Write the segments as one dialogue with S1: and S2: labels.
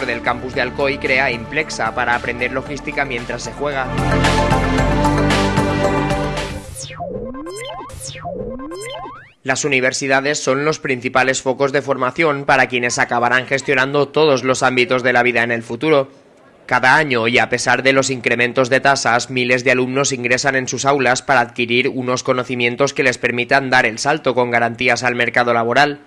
S1: del campus de Alcoy crea Implexa para aprender logística mientras se juega. Las universidades son los principales focos de formación para quienes acabarán gestionando todos los ámbitos de la vida en el futuro. Cada año y a pesar de los incrementos de tasas, miles de alumnos ingresan en sus aulas para adquirir unos conocimientos que les permitan dar el salto con garantías al mercado laboral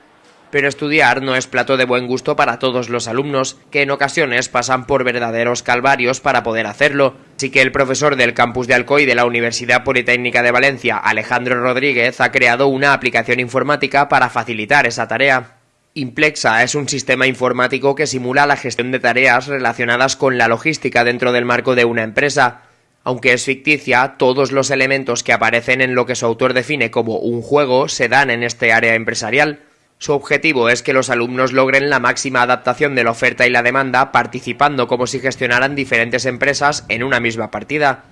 S1: pero estudiar no es plato de buen gusto para todos los alumnos, que en ocasiones pasan por verdaderos calvarios para poder hacerlo. Así que el profesor del campus de Alcoy de la Universidad Politécnica de Valencia, Alejandro Rodríguez, ha creado una aplicación informática para facilitar esa tarea. Implexa es un sistema informático que simula la gestión de tareas relacionadas con la logística dentro del marco de una empresa. Aunque es ficticia, todos los elementos que aparecen en lo que su autor define como un juego se dan en este área empresarial. Su objetivo es que los alumnos logren la máxima adaptación de la oferta y la demanda participando como si gestionaran diferentes empresas en una misma partida.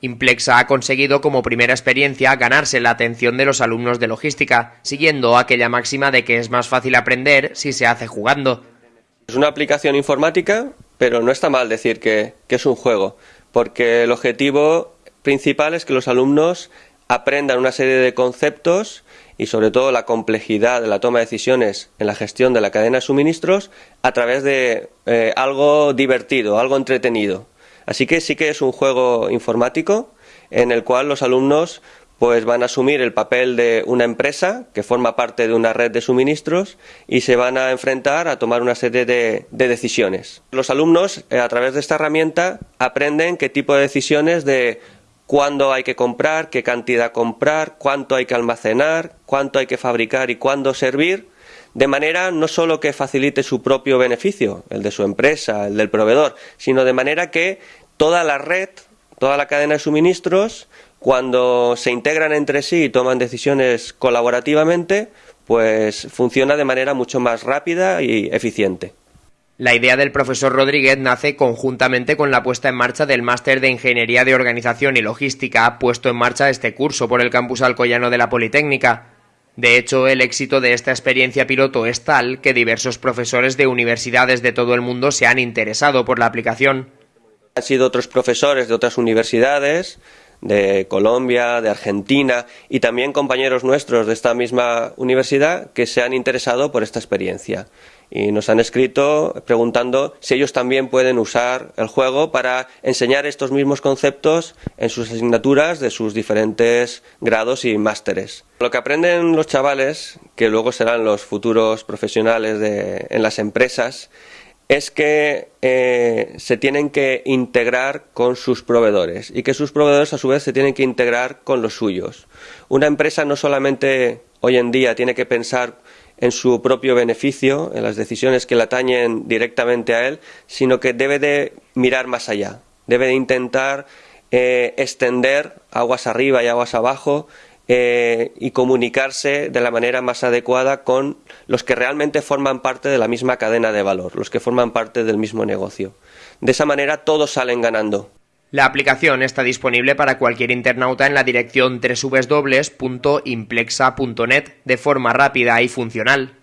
S1: Implexa ha conseguido como primera experiencia ganarse la atención de los alumnos de logística, siguiendo aquella máxima de que es más fácil aprender si se hace jugando.
S2: Es una aplicación informática, pero no está mal decir que, que es un juego, porque el objetivo principal es que los alumnos aprendan una serie de conceptos y sobre todo la complejidad de la toma de decisiones en la gestión de la cadena de suministros a través de eh, algo divertido, algo entretenido. Así que sí que es un juego informático en el cual los alumnos pues van a asumir el papel de una empresa que forma parte de una red de suministros y se van a enfrentar a tomar una serie de, de decisiones. Los alumnos, eh, a través de esta herramienta, aprenden qué tipo de decisiones de cuándo hay que comprar, qué cantidad comprar, cuánto hay que almacenar, cuánto hay que fabricar y cuándo servir, de manera no solo que facilite su propio beneficio, el de su empresa, el del proveedor, sino de manera que toda la red, toda la cadena de suministros, cuando se integran entre sí y toman decisiones colaborativamente, pues funciona de manera mucho más rápida y eficiente.
S1: La idea del profesor Rodríguez nace conjuntamente con la puesta en marcha del máster de Ingeniería de Organización y Logística puesto en marcha este curso por el campus alcoyano de la Politécnica. De hecho, el éxito de esta experiencia piloto es tal que diversos profesores de universidades de todo el mundo se han interesado por la aplicación.
S2: Han sido otros profesores de otras universidades, de Colombia, de Argentina y también compañeros nuestros de esta misma universidad que se han interesado por esta experiencia y nos han escrito preguntando si ellos también pueden usar el juego para enseñar estos mismos conceptos en sus asignaturas de sus diferentes grados y másteres. Lo que aprenden los chavales, que luego serán los futuros profesionales de, en las empresas, es que eh, se tienen que integrar con sus proveedores y que sus proveedores a su vez se tienen que integrar con los suyos. Una empresa no solamente hoy en día tiene que pensar en su propio beneficio, en las decisiones que le atañen directamente a él, sino que debe de mirar más allá, debe de intentar eh, extender aguas arriba y aguas abajo eh, y comunicarse de la manera más adecuada con los que realmente forman parte de la misma cadena de valor, los que forman parte del mismo negocio. De esa manera todos salen ganando.
S1: La aplicación está disponible para cualquier internauta en la dirección www.implexa.net de forma rápida y funcional.